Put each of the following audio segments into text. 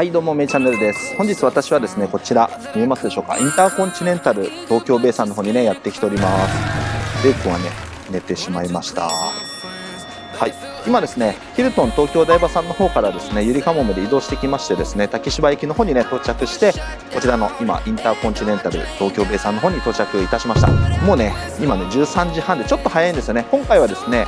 はいどうもめいチャンネルです。本日私はですねこちら見えますでしょうか？インターコンチネンタル東京ベイさんの方にねやってきております。レイ君はね寝てしまいました。はい。今ですねヒルトン東京台場さんの方からですねゆりかもめで移動してきましてですね竹芝駅の方にね到着してこちらの今インターコンチネンタル東京ベイさんの方に到着いたしました。もうね今ね13時半でちょっと早いんですよね。今回はですね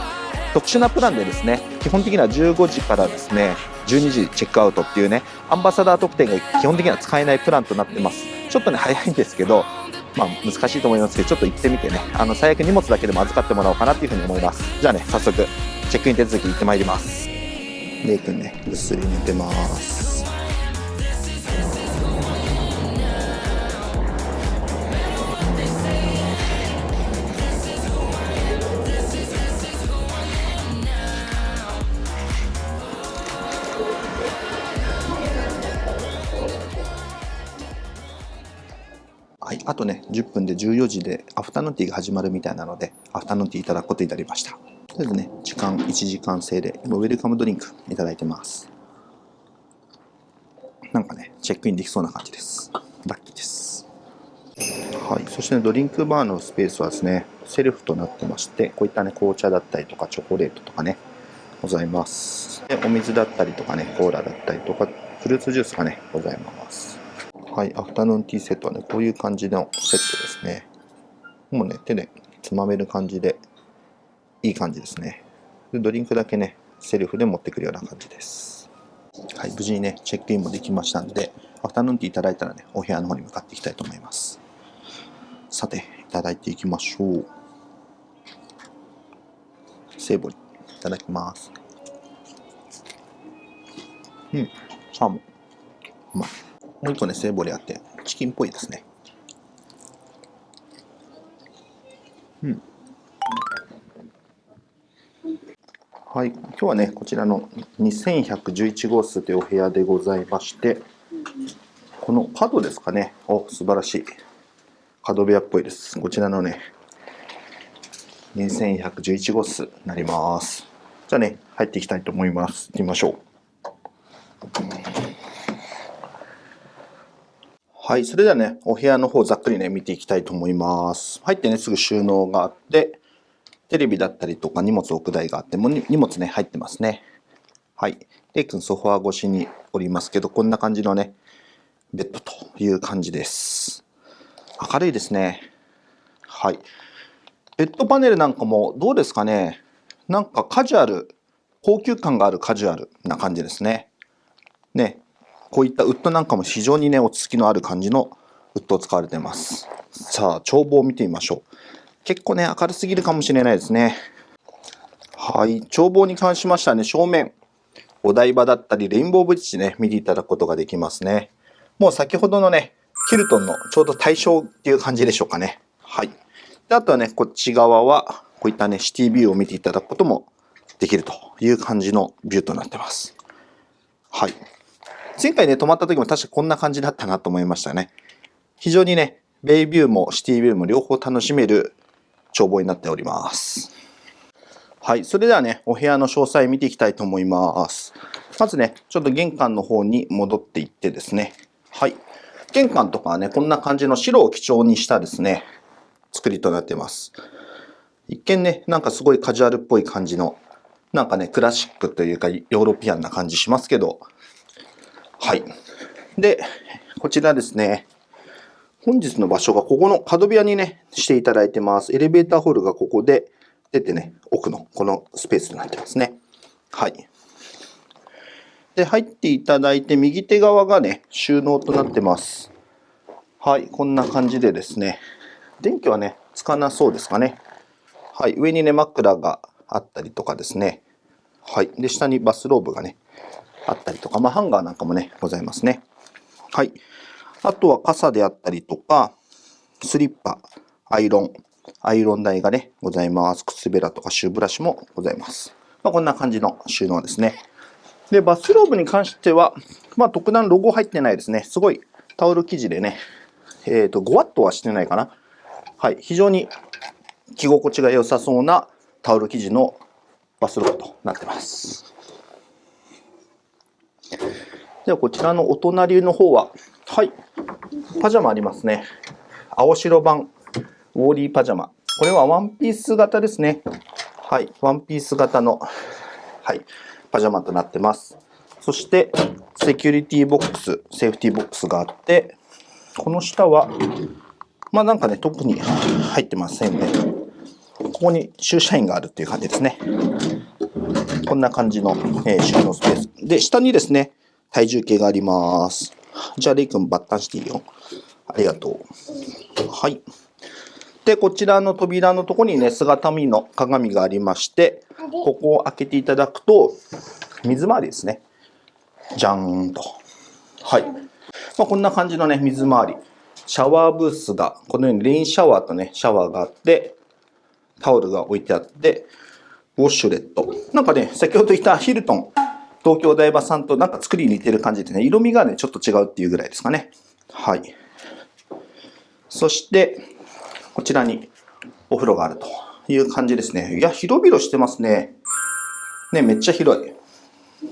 特殊なプランでですね基本的には15時からですね12時チェックアウトっていうねアンバサダー特典が基本的には使えないプランとなってます。ちょっとね早いんですけどまあ難しいと思いますけどちょっと行ってみてねあの最悪荷物だけでも預かってもらおうかなっていうふうに思います。じゃあね早速チェックイン手続き行ってまいります。レイ君ね。ぐっすり寝てます。あとね、10分で14時でアフタヌーンティーが始まるみたいなので、アフタヌーンティーいただくことになりました。とりあえずね、時間1時間制で、今ウェルカムドリンクいただいてます。なんかね、チェックインできそうな感じです。ラッキーです。はい、そして、ね、ドリンクバーのスペースはですね、セルフとなってまして、こういったね、紅茶だったりとかチョコレートとかね、ございます。で、お水だったりとかね、コーラだったりとか、フルーツジュースがね、ございます。はい、アフタヌーンティーセットはね、こういう感じのセットですね。もうね、手でつまめる感じで、いい感じですね。ドリンクだけね、セルフで持ってくるような感じです。はい、無事にね、チェックインもできましたんで、アフタヌーンティーいただいたらね、お部屋の方に向かっていきたいと思います。さて、いただいていきましょう。セーボリ、いただきます。うん、サーモン。うまい。もう一個ね、セーボリあって、チキンっぽいですね。うん。はい、今日はね、こちらの2111号室というお部屋でございまして、この角ですかね。お、素晴らしい。角部屋っぽいです。こちらのね、2111号室になります。じゃあね、入っていきたいと思います。行きましょう。はい、それではね、お部屋の方ざっくりね、見ていきたいと思います。入ってね、すぐ収納があって、テレビだったりとか荷物置く台があって、も荷物ね、入ってますね。はい。レイ君ソファー越しにおりますけど、こんな感じのね、ベッドという感じです。明るいですね。はい。ベッドパネルなんかもどうですかね。なんかカジュアル、高級感があるカジュアルな感じですね。ね、こういったウッドなんかも非常にね、落ち着きのある感じのウッドを使われています。さあ、眺望を見てみましょう。結構ね、明るすぎるかもしれないですね。はい、眺望に関しましてはね、正面、お台場だったり、レインボーブリッジね、見ていただくことができますね。もう先ほどのね、ヒルトンのちょうど対象っていう感じでしょうかね。はい。であとはね、こっち側は、こういったね、シティビューを見ていただくこともできるという感じのビューとなってます。はい。前回ね、泊まった時も確かこんな感じだったなと思いましたね。非常にね、ベイビューもシティビューも両方楽しめる眺望になっております。はい。それではね、お部屋の詳細見ていきたいと思います。まずね、ちょっと玄関の方に戻っていってですね。はい。玄関とかはね、こんな感じの白を基調にしたですね、作りとなっています。一見ね、なんかすごいカジュアルっぽい感じの、なんかね、クラシックというかヨーロピアンな感じしますけど、はい。で、こちらですね。本日の場所がここの角部屋にね、していただいてます。エレベーターホールがここで、出てね、奥のこのスペースとなってますね。はい。で、入っていただいて、右手側がね、収納となってます。はい、こんな感じでですね。電気はね、つかなそうですかね。はい、上にね、枕があったりとかですね。はい。で、下にバスローブがね、あったりとか、まあ、ハンガーなんかもね、ございますね。はい。あとは傘であったりとか、スリッパ、アイロン、アイロン台がね、ございます。靴べらとかシューブラシもございます。まあ、こんな感じの収納ですね。で、バスローブに関しては、まあ、特段ロゴ入ってないですね。すごいタオル生地でね、えっ、ー、と、ごわっとはしてないかな。はい。非常に着心地が良さそうなタオル生地のバスローブとなってます。ではこちらのお隣の方は、はい、パジャマありますね。青白版ウォーリーパジャマ。これはワンピース型ですね。はい、ワンピース型の、はい、パジャマとなってます。そして、セキュリティボックス、セーフティボックスがあって、この下は、まあなんかね、特に入ってませんね。ここに駐車員があるっていう感じですね。こんな感じの、え、収納スペース。で、下にですね、体重計があります。じゃあ、レイ君バッタンしていいよ。ありがとう。はい。で、こちらの扉のところにね、姿見の鏡がありまして、ここを開けていただくと、水回りですね。じゃーんと。はい。まあ、こんな感じのね、水回り。シャワーブースが、このようにレインシャワーとね、シャワーがあって、タオルが置いてあって、ウォッシュレット。なんかね、先ほど言ったヒルトン、東京大場さんとなんか作りに似てる感じでね、色味がね、ちょっと違うっていうぐらいですかね。はい。そして、こちらにお風呂があるという感じですね。いや、広々してますね。ね、めっちゃ広い。めっ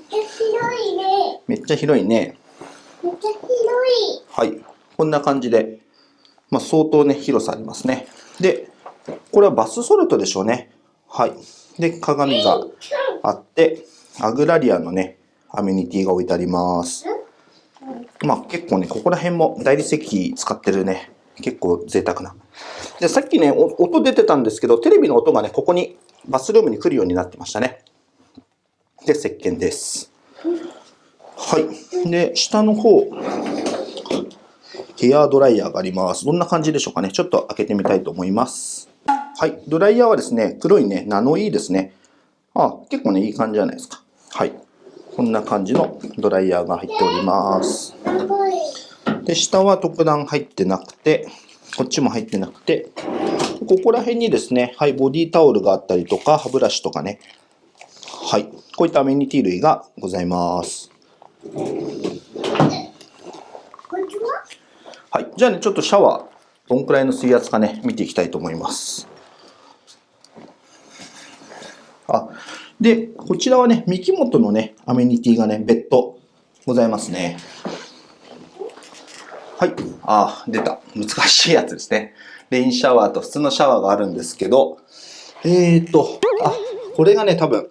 ちゃ広いね。めっちゃ広いね。めっちゃ広い。はい。こんな感じで、まあ、相当ね、広さありますね。で、これはバスソルトでしょうね。はい。で、鏡があって、アグラリアのね、アメニティが置いてあります。まあ結構ね、ここら辺も大理石使ってるね、結構贅沢な。で、さっきね、音出てたんですけど、テレビの音がね、ここにバスルームに来るようになってましたね。で、石鹸です。はい。で、下の方、ヘアドライヤーがあります。どんな感じでしょうかね。ちょっと開けてみたいと思います。はい。ドライヤーはですね、黒いね、ナノイーですね。あ、結構ね、いい感じじゃないですか。はい。こんな感じのドライヤーが入っております。で、下は特段入ってなくて、こっちも入ってなくて、ここら辺にですね、はい、ボディタオルがあったりとか、歯ブラシとかね、はい、こういったアメニティ類がございます。はい、じゃあね、ちょっとシャワー、どんくらいの水圧かね、見ていきたいと思います。あ、で、こちらはね、三木本のね、アメニティがね、別途ございますね。はい。あ、出た。難しいやつですね。レインシャワーと普通のシャワーがあるんですけど、えーと、あ、これがね、多分、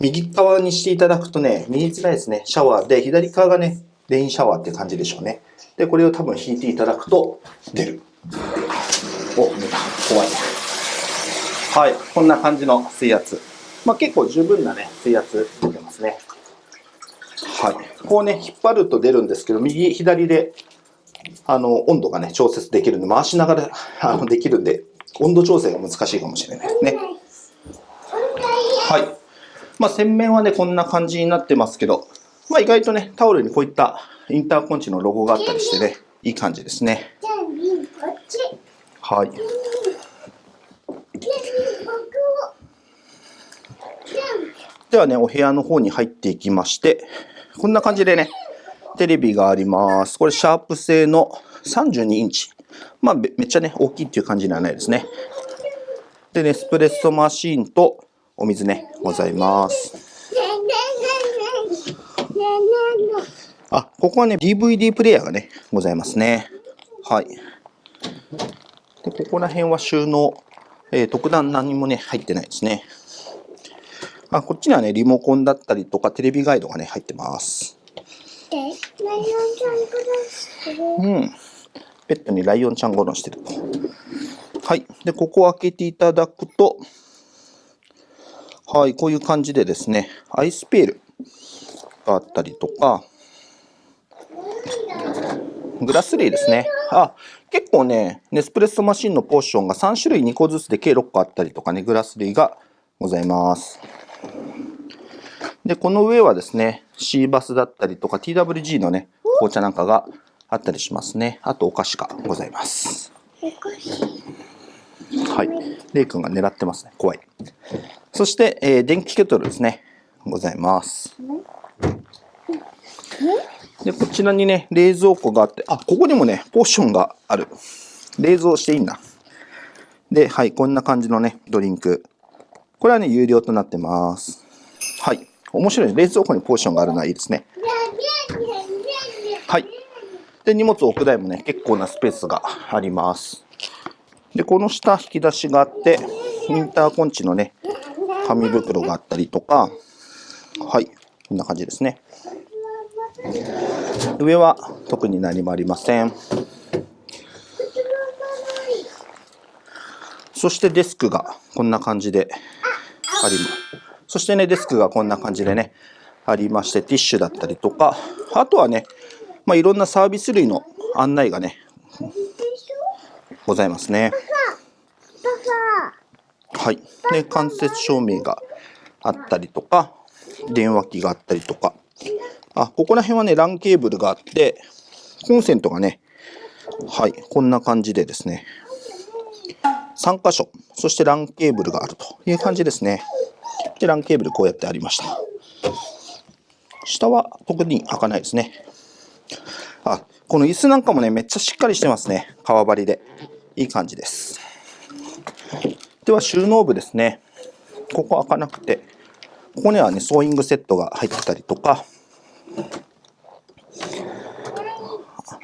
右側にしていただくとね、見えづらいですね。シャワーで、左側がね、レインシャワーって感じでしょうね。で、これを多分引いていただくと、出る。お、出た。怖い。はい。こんな感じの水圧。まあ、結構十分なね、水圧出てますね。はい。こうね、引っ張ると出るんですけど、右、左で、あの、温度がね、調節できるんで、回しながら、あの、できるんで、温度調整が難しいかもしれないですね。はい。まあ、洗面はね、こんな感じになってますけど、まあ、意外とね、タオルにこういったインターコンチのロゴがあったりしてね、いい感じですね。はい。ではね、お部屋の方に入っていきまして、こんな感じでね、テレビがあります。これ、シャープ製の32インチ。まあ、めっちゃね、大きいっていう感じではないですね。で、ネスプレッソマシーンとお水ね、ございます。あ、ここはね、DVD プレイヤーがね、ございますね。はい。で、ここら辺は収納、えー、特段何もね、入ってないですね。あ、こっちにはね、リモコンだったりとか、テレビガイドがね、入ってます。うん。ペットにライオンちゃんゴロンしてると。はい。で、ここを開けていただくと、はい、こういう感じでですね、アイスペールがあったりとか、グラス類ですね。あ、結構ね、ネスプレッソマシンのポーションが3種類2個ずつで計6個あったりとかね、グラス類がございます。で、この上はですね、シーバスだったりとか TWG のね、紅茶なんかがあったりしますね。あとお菓子がございます。はい。レイ君が狙ってますね。怖い。そして、えー、電気ケトルですね。ございます。で、こちらにね、冷蔵庫があって、あ、ここにもね、ポーションがある。冷蔵していいんだ。で、はい、こんな感じのね、ドリンク。これはね、有料となってます。はい。面白い。冷蔵庫にポーションがあるのはいいですね。はい。で、荷物を置く台もね、結構なスペースがあります。で、この下、引き出しがあって、インターコンチのね、紙袋があったりとか、はい、こんな感じですね。上は特に何もありません。そしてデスクがこんな感じであります。そしてね、デスクがこんな感じでね、ありまして、ティッシュだったりとか、あとはね、まあ、いろんなサービス類の案内がね、ございますね。はい。で、間接照明があったりとか、電話機があったりとか、あ、ここら辺はね、LAN ケーブルがあって、コンセントがね、はい、こんな感じでですね、3箇所、そして LAN ケーブルがあるという感じですね。で、LAN ケーブルこうやってありました。下は特に開かないですね。あ、この椅子なんかもね、めっちゃしっかりしてますね。革張りで。いい感じです。では収納部ですね。ここ開かなくて、ここにはね、ソーイングセットが入ってたりとか、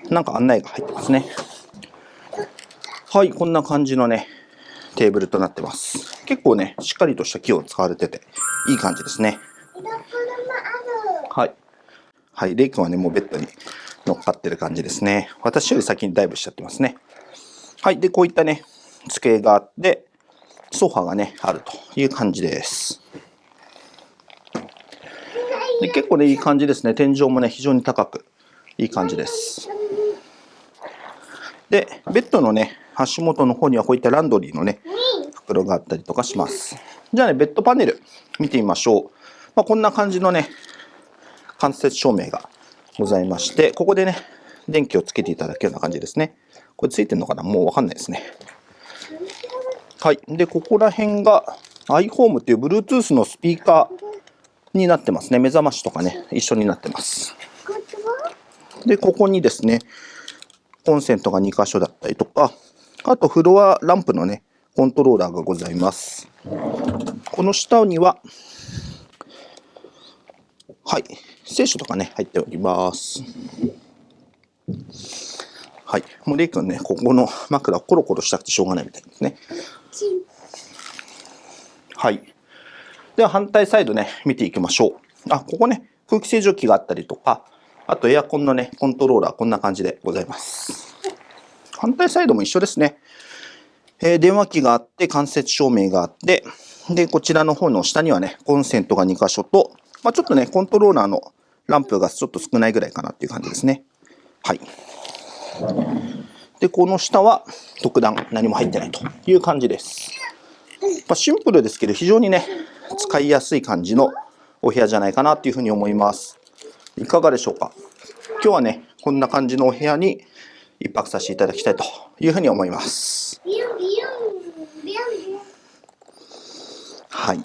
なんか案内が入ってますね。はい、こんな感じのね、テーブルとなってます。結構ね、しっかりとした木を使われてて、いい感じですね。はい。はい、レイ君はね、もうベッドに乗っかってる感じですね。私より先にダイブしちゃってますね。はい、で、こういったね、机があって、ソファがね、あるという感じです。で結構ね、いい感じですね。天井もね、非常に高く、いい感じです。で、ベッドのね、足元の方にはこういったランドリーのね、袋があったりとかします。じゃあね、ベッドパネル見てみましょう。まあ、こんな感じのね、間接照明がございまして、ここでね、電気をつけていただくような感じですね。これついてるのかな？もうわかんないですね。はい。で、ここら辺が iHome っていう Bluetooth のスピーカーになってますね。目覚ましとかね、一緒になってます。で、ここにですね、コンセントが2箇所だったりとか、あとフロアランプのね、コントローラーがございます。この下には、はい、聖書とかね、入っております。はい、もうレイ君ね、ここの枕コロコロしたくてしょうがないみたいですね。はい。では反対サイドね、見ていきましょう。あ、ここね、空気清浄機があったりとか、あとエアコンのね、コントローラー、こんな感じでございます。反対サイドも一緒ですね。えー電話機があって、間接照明があって、で、こちらの方の下にはね、コンセントが2箇所と、まあ、ちょっとね、コントローラーのランプがちょっと少ないぐらいかなっていう感じですね。はい。で、この下は特段何も入ってないという感じです。まあ、シンプルですけど、非常にね、使いやすい感じのお部屋じゃないかなっていうふうに思います。いかがでしょうか？今日はね、こんな感じのお部屋に一泊させていただきたいというふうに思います。はい。は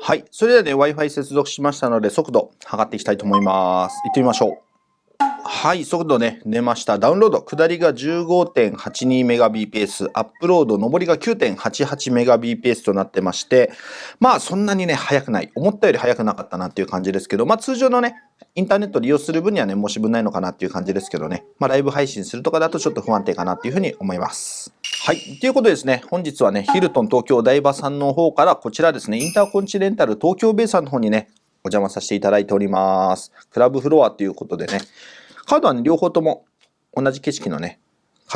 はい。それではね、Wi-Fi 接続しましたので、速度測っていきたいと思います。行ってみましょう。はい、速度ね、出ました。ダウンロード、下りが 15.82Mbps、アップロード、上りが 9.88Mbps となってまして、まあそんなにね、速くない。思ったより速くなかったなっていう感じですけど、まあ通常のね、インターネット利用する分にはね、申し分ないのかなっていう感じですけどね、まあライブ配信するとかだとちょっと不安定かなっていうふうに思います。はい。ということでですね、本日はね、ヒルトン東京台場さんの方からこちらですね、インターコンチネンタル東京ベイさんの方にね、お邪魔させていただいております。クラブフロアということでね、カードはね、両方とも同じ景色のね、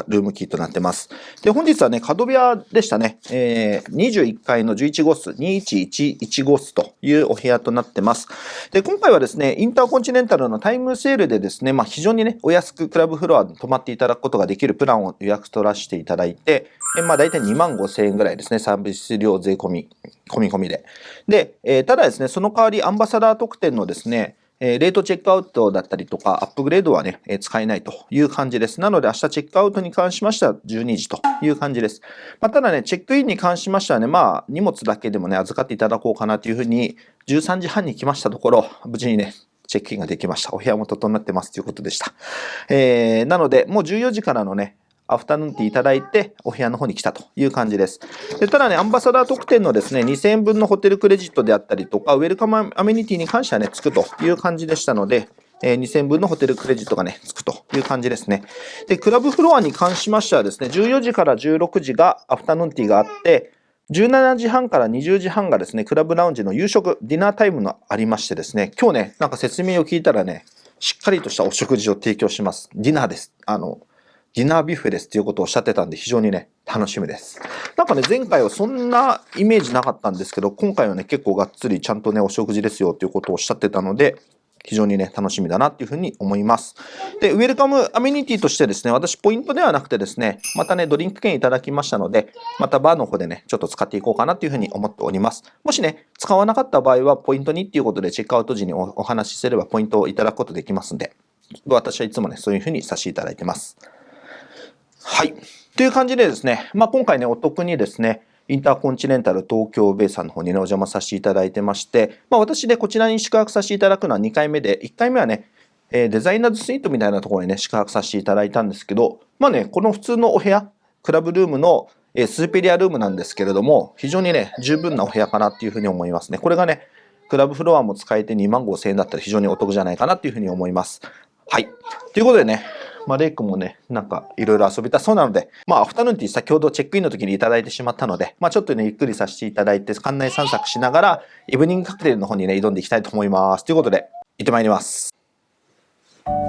ルームキーとなってます。で、本日はね、角部屋でしたね。えー、21階の11号室、2111号室というお部屋となってます。で、今回はですね、インターコンチネンタルのタイムセールでですね、まあ非常にね、お安くクラブフロアに泊まっていただくことができるプランを予約取らせていただいて、えまあ大体2万5千円ぐらいですね、サービス料税込み、込み込みで。で、えーただですね、その代わりアンバサダー特典のですね、えーレートチェックアウトだったりとか、アップグレードはね、えー使えないという感じです。なので、明日チェックアウトに関しましては12時という感じです。まあ、ただね、チェックインに関しましてはね、まあ、荷物だけでもね、預かっていただこうかなというふうに、13時半に来ましたところ、無事にね、チェックインができました。お部屋も整ってますということでした。えーなので、もう14時からのね、アフタヌーンティーいただいて、お部屋の方に来たという感じです。でただね、アンバサダー特典のですね、2000円分のホテルクレジットであったりとか、ウェルカムアメニティに関してはね、つくという感じでしたので、え2000円分のホテルクレジットがね、つくという感じですね。で、クラブフロアに関しましてはですね、14時から16時がアフタヌーンティーがあって、17時半から20時半がですね、クラブラウンジの夕食、ディナータイムがありましてですね、今日ね、なんか説明を聞いたらね、しっかりとしたお食事を提供します。ディナーです。あの、ディナービュッフェですっていうことをおっしゃってたんで、非常にね、楽しみです。なんかね、前回はそんなイメージなかったんですけど、今回はね、結構がっつりちゃんとね、お食事ですよっていうことをおっしゃってたので、非常にね、楽しみだなっていうふうに思います。で、ウェルカムアメニティとしてですね、私ポイントではなくてですね、またね、ドリンク券いただきましたので、またバーの方でね、ちょっと使っていこうかなっていうふうに思っております。もしね、使わなかった場合は、ポイントにっていうことでチェックアウト時におお話しすればポイントをいただくことできますんで、私はいつもね、そういうふうにさせていただいてます。はい。という感じでですね、まあ、今回ね、お得にですね、インターコンチネンタル東京ベイさんの方にね、お邪魔させていただいてまして、まあ、私でこちらに宿泊させていただくのは2回目で、1回目はね、えデザイナーズスイートみたいなところにね、宿泊させていただいたんですけど、まあね、この普通のお部屋、クラブルームの、えスーペリアルームなんですけれども、非常にね、十分なお部屋かなっていうふうに思いますね。これがね、クラブフロアも使えて2万5千円だったら非常にお得じゃないかなっていうふうに思います。はい。ということでね、まあ、レイ君もね、なんかいろいろ遊びたそうなので、まあ、アフタヌーンティー先ほどチェックインの時にいただいてしまったので、まあ、ちょっとね、ゆっくりさせていただいて、館内散策しながら、イブニングカクテルの方にね、挑んでいきたいと思います。ということで、行ってまいります。これ。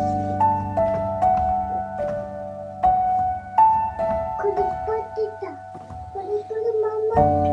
これこれママ。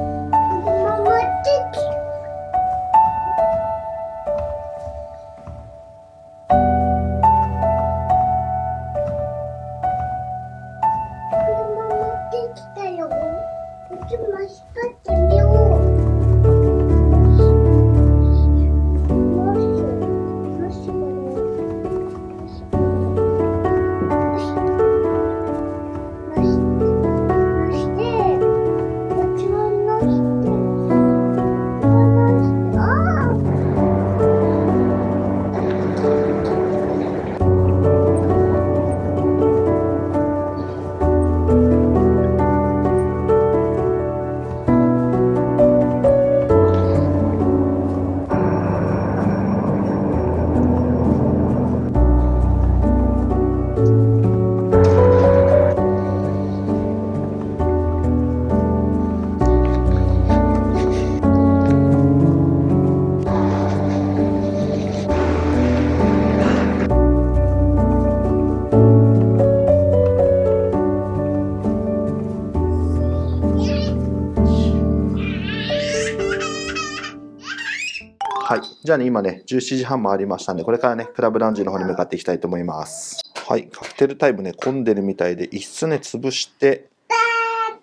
じゃあね、今ね、17時半回りましたんで、これからね、クラブラウンジの方に向かっていきたいと思います。はい。カクテルタイムね、混んでるみたいで、椅子ね、潰して、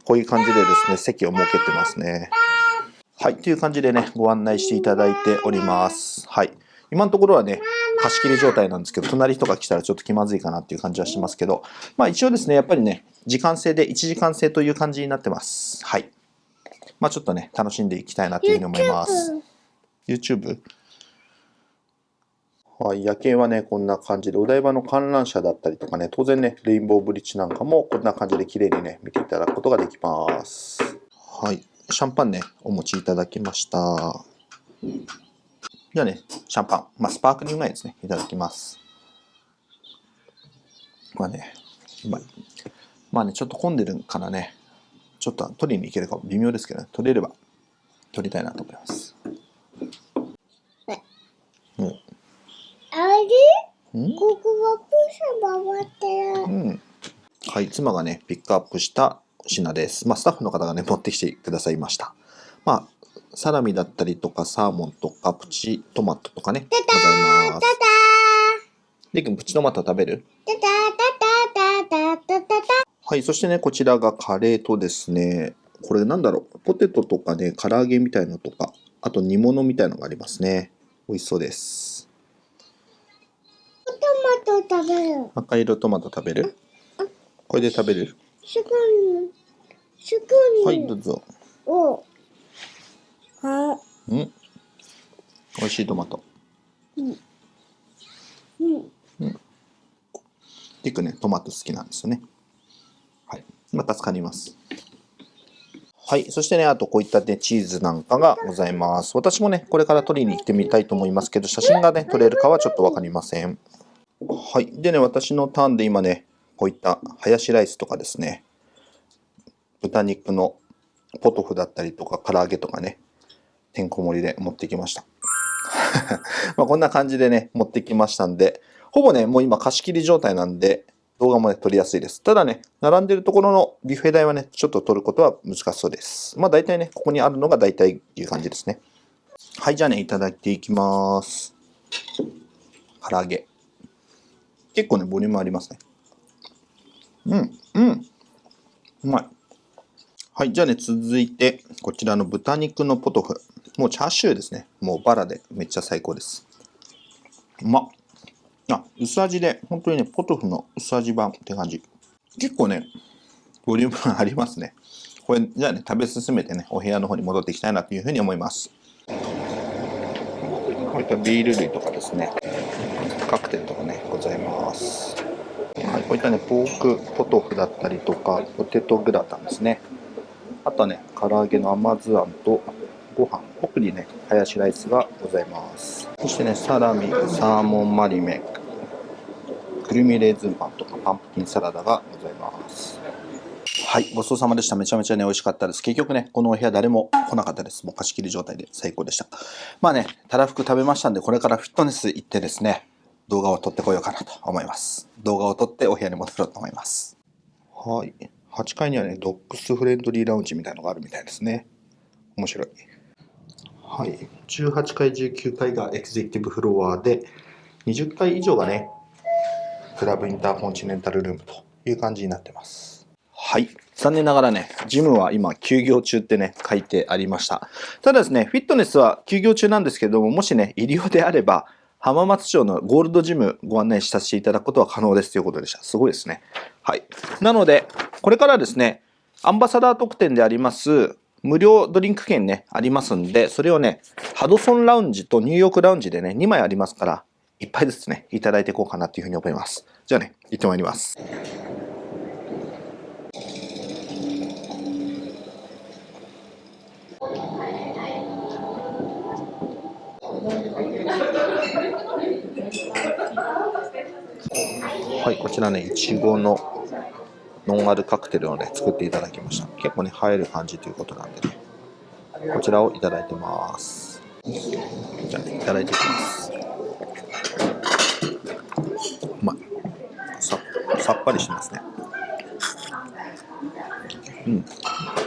こういう感じでですね、席を設けてますね。はい。という感じでね、ご案内していただいております。はい。今のところはね、貸し切り状態なんですけど、隣とか来たらちょっと気まずいかなっていう感じはしますけど、まあ一応ですね、やっぱりね、時間制で1時間制という感じになってます。はい。まあちょっとね、楽しんでいきたいなというふうに思います。YouTube? はい、夜景はね、こんな感じで、お台場の観覧車だったりとかね、当然ね、レインボーブリッジなんかもこんな感じで綺麗にね、見ていただくことができます。はい、シャンパンね、お持ちいただきました。じゃあね、シャンパン、まあ、スパークリングワインですね、いただきます。まあね、まあ、まあね、ちょっと混んでるからね、ちょっと取りに行けるか微妙ですけどね、取れれば取りたいなと思います。ここはプ回ってる。うん。はい、妻がね、ピックアップした品です。まあ、スタッフの方がね、持ってきてくださいました。まあ、サラミだったりとか、サーモンとか、プチトマトとかね、ございます。レイん、プチトマト食べるはい、そしてね、こちらがカレーとですね、これなんだろう、ポテトとかね、唐揚げみたいのとか、あと煮物みたいのがありますね。美味しそうです。食べる。赤色トマト食べる？これで食べる？すぐに、すぐに。はい、どうぞ。お。は、うん。美味しいトマト。うん。リクね、トマト好きなんですよね。まあ、助かります。はい。そしてね、あとこういったね、チーズなんかがございます。私もね、これから取りに行ってみたいと思いますけど、写真がね、撮れるかはちょっとわかりません。はい。でね、私のターンで今ね、こういったハヤシライスとかですね、豚肉のポトフだったりとか、唐揚げとかね、てんこ盛りで持ってきました。まあこんな感じでね、持ってきましたんで、ほぼね、もう今貸し切り状態なんで、動画もね、撮りやすいです。ただね、並んでるところのビュッフェ代はね、ちょっと撮ることは難しそうです。まあ大体ね、ここにあるのが大体っていう感じですね。はい、じゃあね、いただいていきます。唐揚げ。結構ね、ボリュームありますね。うん、うん。うまい。はい、じゃあね、続いて、こちらの豚肉のポトフ。もうチャーシューですね。もうバラでめっちゃ最高です。うまっ。あ、薄味で、本当にね、ポトフの薄味版って感じ。結構ね、ボリュームありますね。これ、じゃあね、食べ進めてね、お部屋の方に戻っていきたいなというふうに思います。こういったビール類とかですね、カクテルとかね、ございます。はい、こういったね、ポークポトフだったりとか、ポテトグラタンですね。あとはね、唐揚げの甘酢あんとご飯、奥にね、ハヤシライスがございます。そしてね、サラミ、サーモンマリメ、くるみレーズンパンとかパンプキンサラダがございます。はい、ごちそうさまでした。めちゃめちゃね、美味しかったです。結局ね、このお部屋誰も来なかったです。もう貸し切り状態で最高でした。まあね、たらふく食べましたんで、これからフィットネス行ってですね、動画を撮ってこようかなと思います。動画を撮ってお部屋に戻ろうと思います。はい。8階にはね、ドッグスフレンドリーラウンジみたいなのがあるみたいですね。面白い。はい。18階、19階がエグゼクティブフロアで、20階以上がね、クラブインターコンチネンタルルームという感じになってます。はい。残念ながらね、ジムは今休業中ってね、書いてありました。ただですね、フィットネスは休業中なんですけども、もしね、入り用であれば、浜松町のゴールドジムご案内させていただくことは可能ですということでした。すごいですね。はい。なので、これからですね、アンバサダー特典であります、無料ドリンク券ね、ありますんで、それをね、ハドソンラウンジとニューヨークラウンジでね、2枚ありますから、1杯ずつね、いただいていこうかなというふうに思います。じゃあね、行ってまいります。はい、こちらね、いちごのノンアルカクテルをね、作っていただきました。結構ね、映える感じということなんでね、こちらをいただいてます。じゃあ、ねいただいていきます。うまい。ささっぱりしますね。うん、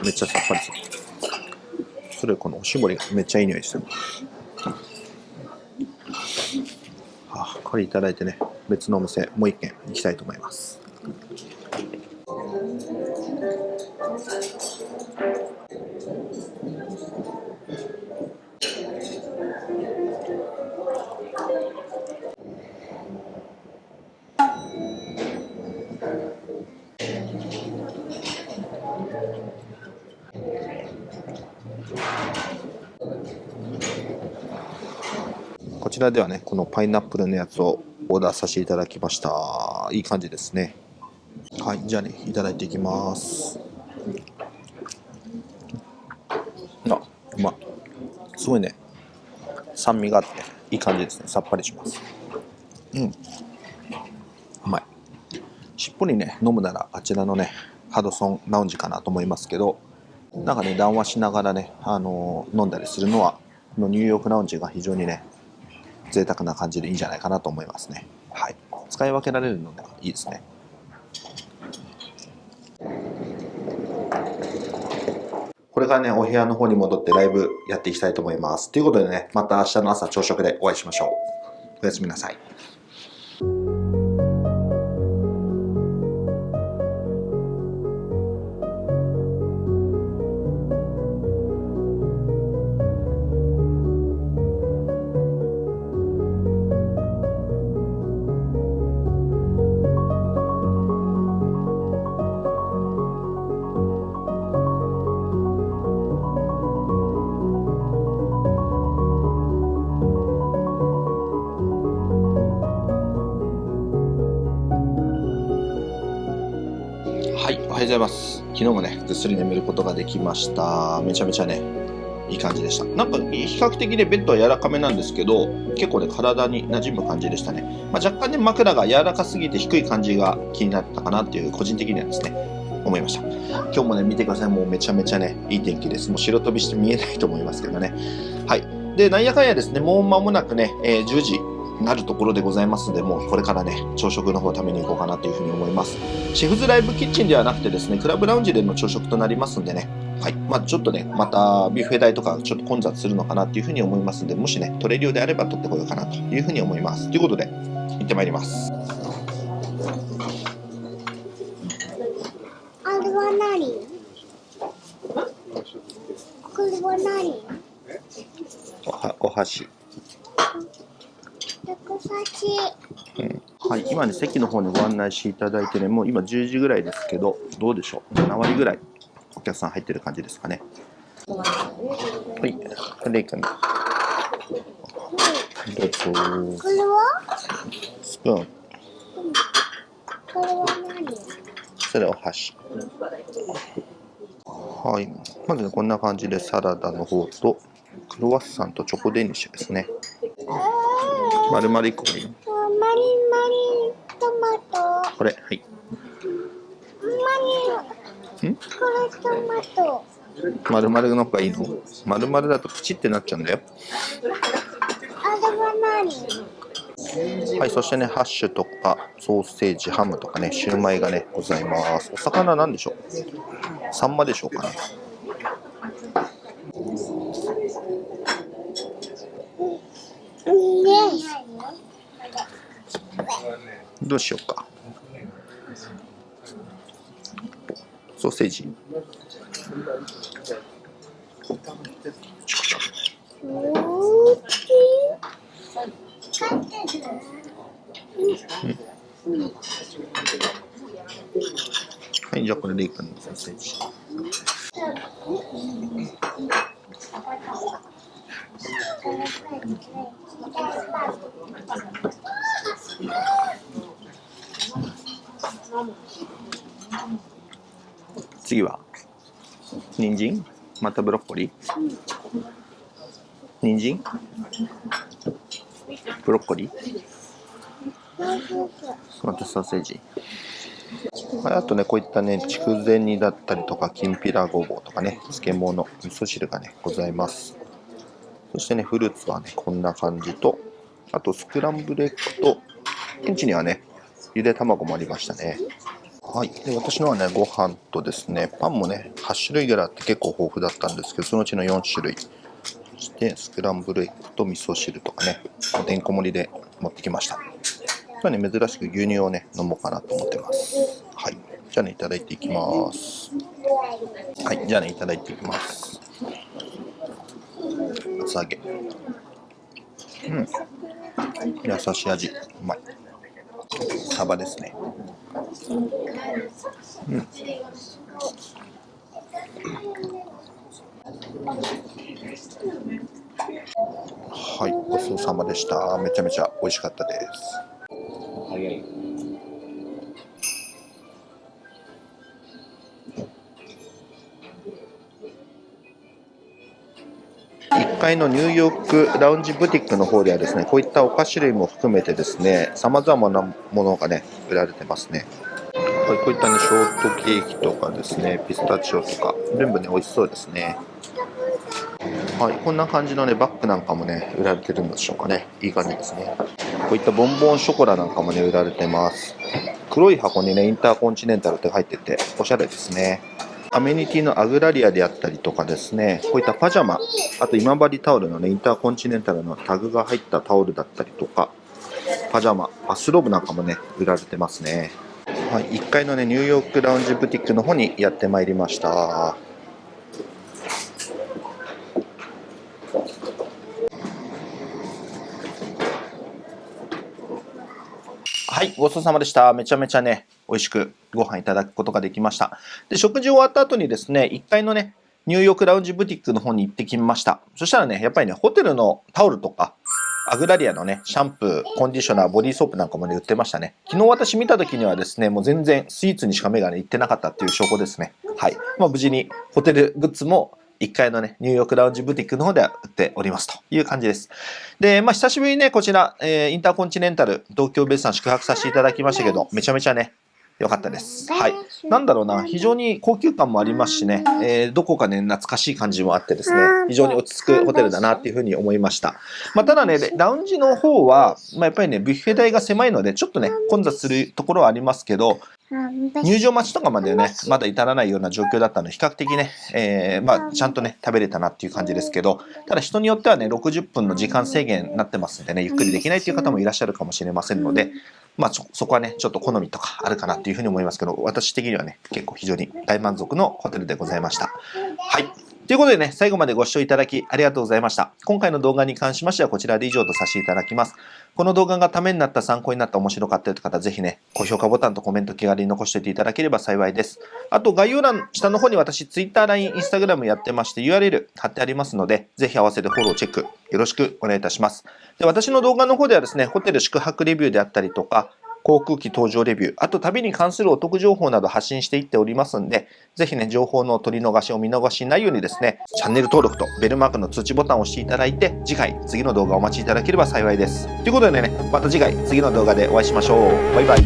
めっちゃさっぱりする。それこのおしぼりがめっちゃいい匂いしてる。あこれいただいてね、別のお店、もう一軒行きたいと思います。こちらではね、このパイナップルのやつをオーダーさせていただきました。いい感じですね。はい、じゃあね、いただいていきます。あ、うまい。すごいね、酸味があって、いい感じですね。さっぱりします。うん。うまい。しっぽりね、飲むならあちらのね、ハドソンラウンジかなと思いますけど、なんかね、談話しながらね、あのー飲んだりするのは、このニューヨークラウンジが非常にね、贅沢な感じでいいんじゃないかなと思いますね。はい。使い分けられるのでいいですね。これからね、お部屋の方に戻ってライブやっていきたいと思います。ということでね、また明日の朝朝食でお会いしましょう。おやすみなさい。はようございます。昨日もね、ぐっすり眠ることができました。めちゃめちゃね、いい感じでした。なんか、比較的ね、ベッドは柔らかめなんですけど、結構ね、体に馴染む感じでしたね。まあ、若干ね、枕が柔らかすぎて低い感じが気になったかなっていう、個人的にはですね、思いました。今日もね、見てください。もうめちゃめちゃね、いい天気です。もう白飛びして見えないと思いますけどね。はい。で、なんやかんやですね、もう間もなくね、えー10時なるところでございますので、もうこれからね、朝食の方を食べに行こうかなというふうに思います。シェフズライブキッチンではなくてですね、クラブラウンジでの朝食となりますんでね、はい。まあちょっとね、またビュッフェ代とかちょっと混雑するのかなっていうふうに思いますんで、もしね、取れるようであれば取ってこようかなというふうに思います。ということで、行ってまいります。あれは何？これは何？おはお箸。はい、今ね、席の方にご案内していただいてね、もう今10時ぐらいですけど、どうでしょう ?7 割ぐらいお客さん入ってる感じですかね。はい、レイ君。どうぞ。これはスプーン。これは何？それお箸。はい。まずね、こんな感じでサラダの方と、クロワッサンとチョコデニッシュですね。あ丸々1個がいいマリンマリントマト。これ、はい。マリン。ん？これトマト。丸々の方がいいの？丸々だとプチってなっちゃうんだよ。あれはい、そしてね、ハッシュとか、ソーセージ、ハムとかね、シューマイがね、ございます。お魚なんでしょう？サンマでしょうかね？ねどうしようか。ソーセージ。はい、じゃあこれでいいかな、ソーセージ。次は人参またブロッコリー？人参？ブロッコリー？またソーセージ？あとねこういったね筑前煮だったりとかきんぴらごぼうとかね漬物味噌汁がねございます。そしてねフルーツはねこんな感じとあとスクランブルエッグと現地にはねゆで卵もありましたね。はい、で私のはねご飯とですねパンもね8種類ぐらいあって結構豊富だったんですけどそのうちの4種類。そしてスクランブルエッグと味噌汁とかねてんこ盛りで持ってきました。今日はね珍しく牛乳をね飲もうかなと思ってます。はい。じゃあねいただいていきます。はい。じゃあねいただいていきます。厚揚げ。うん。優しい味。うまい。サバですね。うんはい、ごちそうさまでした。めちゃめちゃ美味しかったです。階のニューヨークラウンジブティックの方ではですね、こういったお菓子類も含めてですね、様々なものがね、売られてますね。はい、こういったね、ショートケーキとかですね、ピスタチオとか、全部ね、美味しそうですね。はい、こんな感じのね、バッグなんかもね、売られてるんでしょうかね。いい感じですね。こういったボンボンショコラなんかもね、売られてます。黒い箱にね、インターコンチネンタルって入ってて、おしゃれですね。アメニティのアグラリアであったりとかですね、こういったパジャマ、あと今治タオルのね、インターコンチネンタルのタグが入ったタオルだったりとか、パジャマ、バスローブなんかもね、売られてますね。はい、1階のね、ニューヨークラウンジブティックの方にやってまいりました。はい、ごちそうさまでした。めちゃめちゃね、美味しくご飯いただくことができました。で、食事終わった後にですね、1階のね、ニューヨークラウンジブティックの方に行ってきました。そしたらね、やっぱりね、ホテルのタオルとか、アグラリアのね、シャンプー、コンディショナー、ボディーソープなんかもね、売ってましたね。昨日私見た時にはですね、もう全然スイーツにしか目がね、行ってなかったっていう証拠ですね。はい。まあ無事にホテルグッズも1階のね、ニューヨークラウンジブティックの方では売っておりますという感じです。で、まあ久しぶりにね、こちら、えーインターコンチネンタル、東京ベイさん宿泊させていただきましたけど、めちゃめちゃね、良かったです。はい。なんだろうな、非常に高級感もありますしね、えーどこかね、懐かしい感じもあってですね、非常に落ち着くホテルだなっていうふうに思いました。まあ、ただね、ラウンジの方は、まあ、やっぱりね、ビュッフェ台が狭いので、ちょっとね、混雑するところはありますけど、入場待ちとかまでね、まだ至らないような状況だったので、比較的ね、えーまあ、ちゃんとね、食べれたなっていう感じですけど、ただ人によってはね、60分の時間制限になってますんでね、ゆっくりできないっていう方もいらっしゃるかもしれませんので、まあ、そそこはね、ちょっと好みとかあるかなっていうふうに思いますけど、私的にはね、結構非常に大満足のホテルでございました。はい。ということでね、最後までご視聴いただきありがとうございました。今回の動画に関しましてはこちらで以上とさせていただきます。この動画がためになった、参考になった、面白かったという方、ぜひね、高評価ボタンとコメント気軽に残しておいていただければ幸いです。あと、概要欄下の方に私、Twitter、LINE、Instagram やってまして、URL 貼ってありますので、ぜひ合わせてフォロー、チェック、よろしくお願いいたします。で、私の動画の方ではですね、ホテル宿泊レビューであったりとか、航空機搭乗レビュー、あと旅に関するお得情報など発信していっておりますんで、ぜひね、情報の取り逃しを見逃しないようにですね、チャンネル登録とベルマークの通知ボタンを押していただいて、次回、次の動画をお待ちいただければ幸いです。ということでね、また次回、次の動画でお会いしましょう。バイバイ。